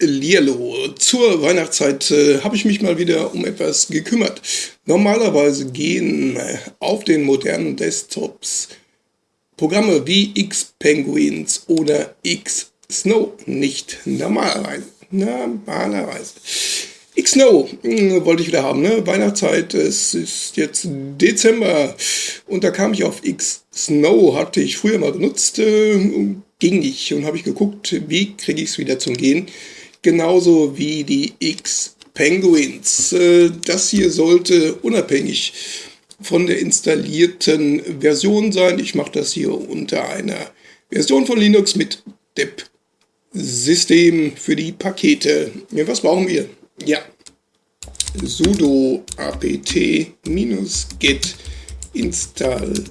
Lierlo. Zur Weihnachtszeit äh, habe ich mich mal wieder um etwas gekümmert. Normalerweise gehen äh, auf den modernen Desktops Programme wie X-Penguins oder X-Snow nicht normal rein. Normalerweise. X-Snow hm, wollte ich wieder haben, ne? Weihnachtszeit, es ist jetzt Dezember und da kam ich auf X-Snow, hatte ich früher mal benutzt, äh, ging nicht und habe ich geguckt, wie kriege ich es wieder zum Gehen genauso wie die X-Penguins. Äh, das hier sollte unabhängig von der installierten Version sein. Ich mache das hier unter einer Version von Linux mit dep-System für die Pakete. Ja, was brauchen wir? Ja, sudo apt-get install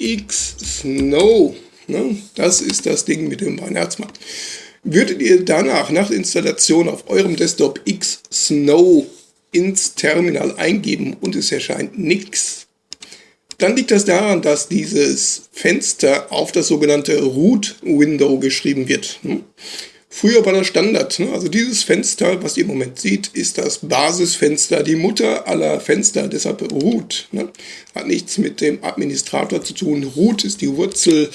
xsnow. Ne? Das ist das Ding mit dem Weihnachtsmann. Würdet ihr danach nach der Installation auf eurem Desktop X-Snow ins Terminal eingeben und es erscheint nichts, dann liegt das daran, dass dieses Fenster auf das sogenannte Root-Window geschrieben wird. Hm? Früher war das Standard. Ne? Also dieses Fenster, was ihr im Moment seht, ist das Basisfenster, die Mutter aller Fenster, deshalb Root. Ne? Hat nichts mit dem Administrator zu tun. Root ist die Wurzel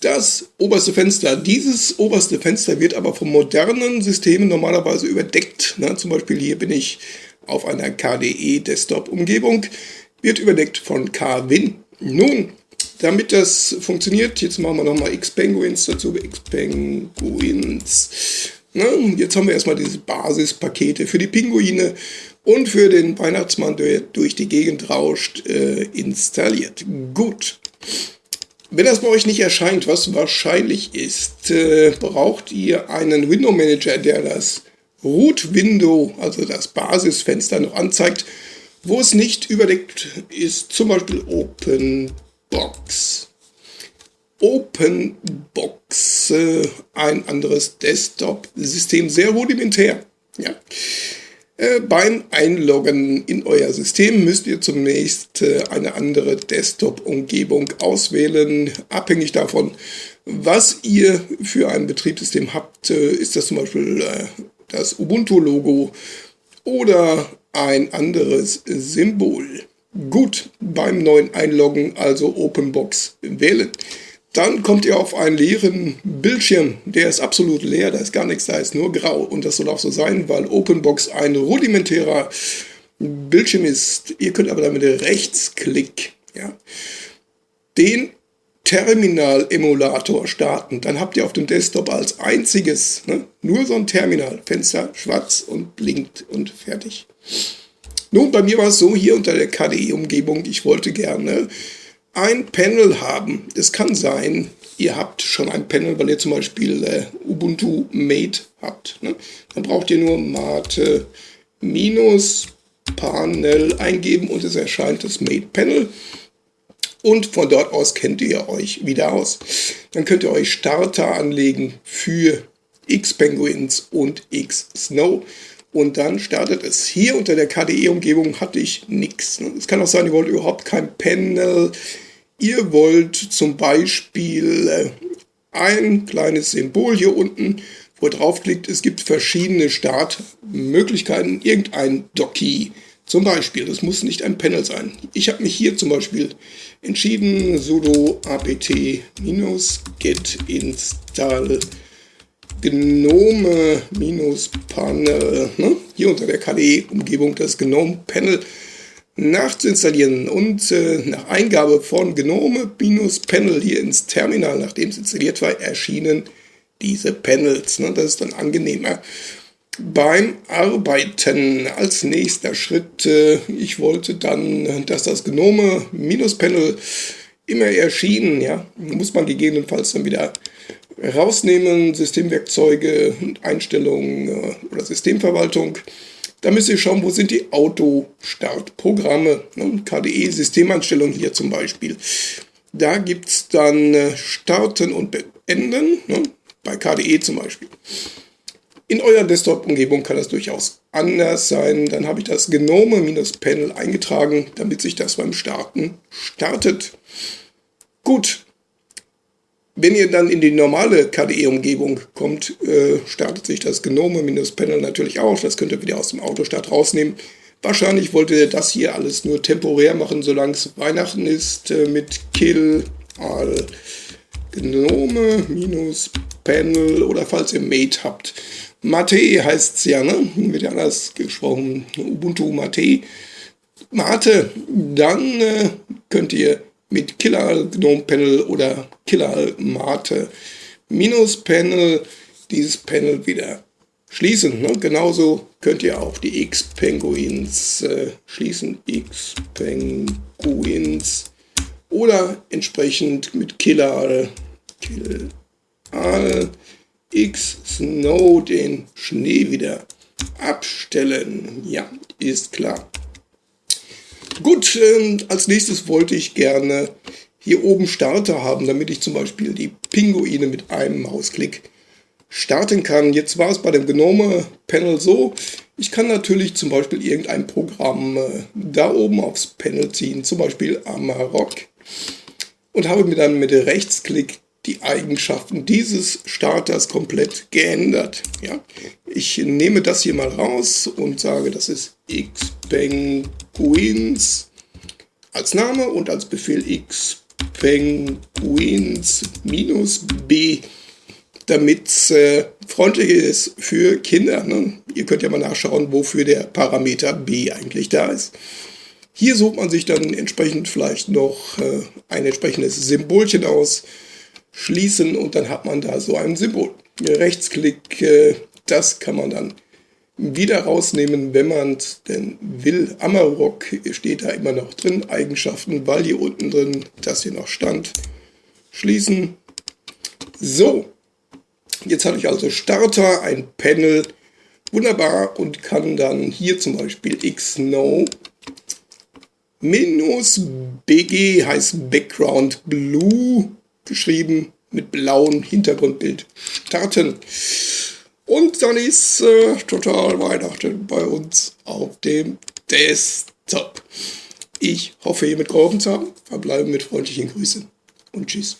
das oberste Fenster. Dieses oberste Fenster wird aber von modernen Systemen normalerweise überdeckt. Na, zum Beispiel hier bin ich auf einer KDE Desktop-Umgebung, wird überdeckt von KWin. Nun, damit das funktioniert, jetzt machen wir nochmal Xpenguins dazu, Xpenguins. Na, jetzt haben wir erstmal diese Basispakete für die Pinguine und für den Weihnachtsmann, der durch die Gegend rauscht, äh, installiert. Gut. Wenn das bei euch nicht erscheint, was wahrscheinlich ist, äh, braucht ihr einen Window Manager, der das Root Window, also das Basisfenster noch anzeigt, wo es nicht überdeckt ist, zum Beispiel OpenBox. OpenBox, äh, ein anderes Desktop-System, sehr rudimentär. Ja. Äh, beim Einloggen in euer System müsst ihr zunächst äh, eine andere Desktop-Umgebung auswählen. Abhängig davon, was ihr für ein Betriebssystem habt, äh, ist das zum Beispiel das Ubuntu-Logo oder ein anderes Symbol. Gut, beim neuen Einloggen also OpenBox wählen. Dann kommt ihr auf einen leeren Bildschirm, der ist absolut leer, da ist gar nichts, da ist nur grau. Und das soll auch so sein, weil OpenBox ein rudimentärer Bildschirm ist. Ihr könnt aber damit Rechtsklick ja, den Terminal-Emulator starten. Dann habt ihr auf dem Desktop als einziges ne, nur so ein Terminal. Fenster schwarz und blinkt und fertig. Nun, bei mir war es so, hier unter der KDE-Umgebung, ich wollte gerne ein Panel haben. Es kann sein, ihr habt schon ein Panel, weil ihr zum Beispiel äh, Ubuntu Mate habt. Ne? Dann braucht ihr nur Mate minus Panel eingeben und es erscheint das Mate Panel. Und von dort aus kennt ihr euch wieder aus. Dann könnt ihr euch Starter anlegen für X-Penguins und X-Snow. Und dann startet es. Hier unter der KDE-Umgebung hatte ich nichts. Ne? Es kann auch sein, ihr wollt überhaupt kein Panel Ihr wollt zum Beispiel äh, ein kleines Symbol hier unten, wo ihr draufklickt. Es gibt verschiedene Startmöglichkeiten. Irgendein Docky zum Beispiel. Das muss nicht ein Panel sein. Ich habe mich hier zum Beispiel entschieden, sudo apt-get install gnome-panel. Ne? Hier unter der KDE-Umgebung das Gnome-Panel nachzuinstallieren und äh, nach Eingabe von Gnome-Panel hier ins Terminal, nachdem es installiert war, erschienen diese Panels. Ne? Das ist dann angenehmer. Beim Arbeiten als nächster Schritt, äh, ich wollte dann, dass das Gnome-Panel immer erschien, ja, muss man gegebenenfalls dann wieder rausnehmen, Systemwerkzeuge und Einstellungen äh, oder Systemverwaltung. Da müsst ihr schauen, wo sind die Autostartprogramme. Ne? KDE-Systemanstellung hier zum Beispiel. Da gibt es dann äh, Starten und Beenden, ne? bei KDE zum Beispiel. In eurer Desktop-Umgebung kann das durchaus anders sein. Dann habe ich das Gnome-Panel eingetragen, damit sich das beim Starten startet. Gut, Wenn ihr dann in die normale KDE-Umgebung kommt, äh, startet sich das Gnome-Panel natürlich auch. Das könnt ihr wieder aus dem Autostart rausnehmen. Wahrscheinlich wollt ihr das hier alles nur temporär machen, solange es Weihnachten ist, äh, mit Kill all Gnome-Panel oder falls ihr Mate habt. Mate heißt es ja, ne? Wird ja anders gesprochen. Ubuntu Mate. Mate, dann äh, könnt ihr mit Killer Gnome Panel oder Killer Mate Minus Panel dieses Panel wieder schließen. Ne? Genauso könnt ihr auch die X-Penguins äh, schließen. X-Penguins oder entsprechend mit Killer Kill X Snow den Schnee wieder abstellen. Ja, ist klar. Gut, äh, als nächstes wollte ich gerne hier oben Starter haben, damit ich zum Beispiel die Pinguine mit einem Mausklick starten kann. Jetzt war es bei dem Gnome-Panel so, ich kann natürlich zum Beispiel irgendein Programm äh, da oben aufs Panel ziehen, zum Beispiel Amarok, und habe mir dann mit Rechtsklick die Eigenschaften dieses Starters komplett geändert. Ja? Ich nehme das hier mal raus und sage, das ist xpenguins als Name und als Befehl xpenguins minus b, damit es äh, freundlich ist für Kinder. Ne? Ihr könnt ja mal nachschauen, wofür der Parameter b eigentlich da ist. Hier sucht man sich dann entsprechend vielleicht noch äh, ein entsprechendes Symbolchen aus, schließen und dann hat man da so ein Symbol. Rechtsklick, äh, das kann man dann wieder rausnehmen, wenn man es denn will. Amarok steht da immer noch drin, Eigenschaften, weil hier unten drin das hier noch stand. Schließen. So, jetzt habe ich also Starter, ein Panel, wunderbar und kann dann hier zum Beispiel xno minus bg heißt Background Blue geschrieben mit blauem Hintergrundbild starten. Und dann ist äh, total Weihnachten bei uns auf dem Desktop. Ich hoffe, hiermit geholfen zu haben. Verbleiben mit freundlichen Grüßen und tschüss.